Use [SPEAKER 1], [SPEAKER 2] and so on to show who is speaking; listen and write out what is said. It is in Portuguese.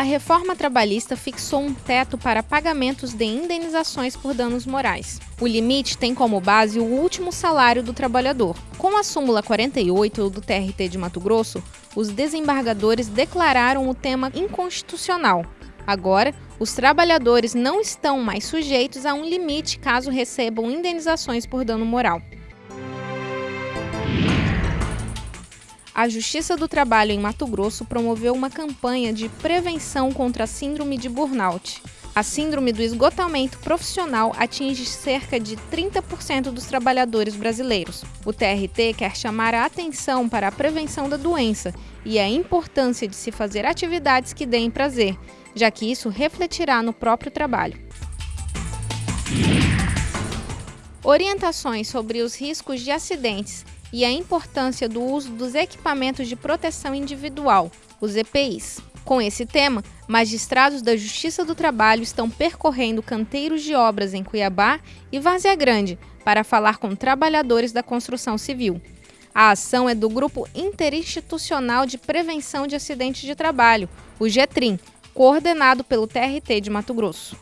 [SPEAKER 1] A reforma trabalhista fixou um teto para pagamentos de indenizações por danos morais. O limite tem como base o último salário do trabalhador. Com a súmula 48 do TRT de Mato Grosso, os desembargadores declararam o tema inconstitucional. Agora, os trabalhadores não estão mais sujeitos a um limite caso recebam indenizações por dano moral. A Justiça do Trabalho em Mato Grosso promoveu uma campanha de prevenção contra a síndrome de burnout. A síndrome do esgotamento profissional atinge cerca de 30% dos trabalhadores brasileiros. O TRT quer chamar a atenção para a prevenção da doença e a importância de se fazer atividades que deem prazer, já que isso refletirá no próprio trabalho. Orientações sobre os riscos de acidentes e a importância do uso dos equipamentos de proteção individual, os EPIs. Com esse tema, magistrados da Justiça do Trabalho estão percorrendo canteiros de obras em Cuiabá e Várzea Grande para falar com trabalhadores da construção civil. A ação é do Grupo Interinstitucional de Prevenção de Acidentes de Trabalho, o GETRIM, coordenado pelo TRT de Mato Grosso.